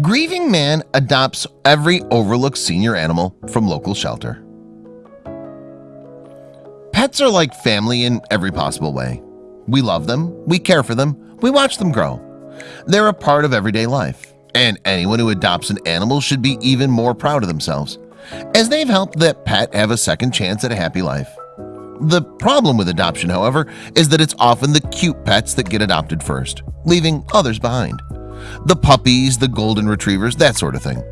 Grieving man adopts every overlooked senior animal from local shelter. Pets are like family in every possible way. We love them, we care for them, we watch them grow. They're a part of everyday life and anyone who adopts an animal should be even more proud of themselves as they've helped that pet have a second chance at a happy life. The problem with adoption however is that it's often the cute pets that get adopted first leaving others behind the puppies the golden retrievers that sort of thing.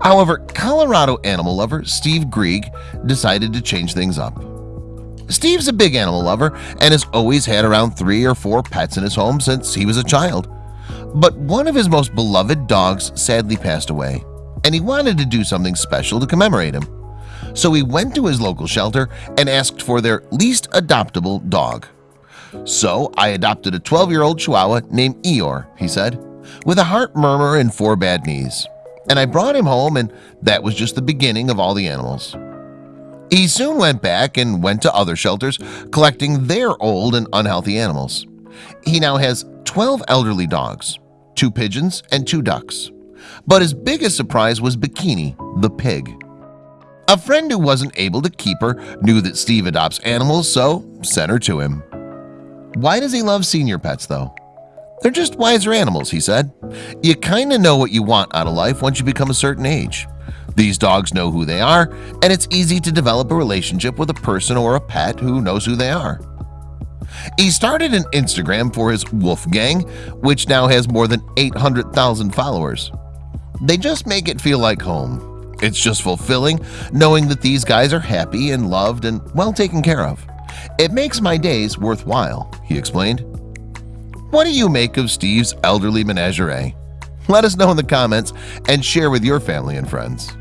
However, Colorado animal lover Steve Greig decided to change things up. Steve's a big animal lover and has always had around three or four pets in his home since he was a child. But one of his most beloved dogs sadly passed away and he wanted to do something special to commemorate him. So he went to his local shelter and asked for their least adoptable dog. So I adopted a 12-year-old Chihuahua named Eeyore he said with a heart murmur and four bad knees. And I brought him home and that was just the beginning of all the animals. He soon went back and went to other shelters collecting their old and unhealthy animals. He now has 12 elderly dogs two pigeons and two ducks. But his biggest surprise was Bikini the pig. A friend who wasn't able to keep her knew that Steve adopts animals so sent her to him. Why does he love senior pets though? They're just wiser animals he said. You kind of know what you want out of life once you become a certain age. These dogs know who they are and it's easy to develop a relationship with a person or a pet who knows who they are. He started an Instagram for his Wolf Gang which now has more than 800,000 followers. They just make it feel like home. It's just fulfilling knowing that these guys are happy and loved and well taken care of. It makes my days worthwhile he explained What do you make of Steve's elderly menagerie? Let us know in the comments and share with your family and friends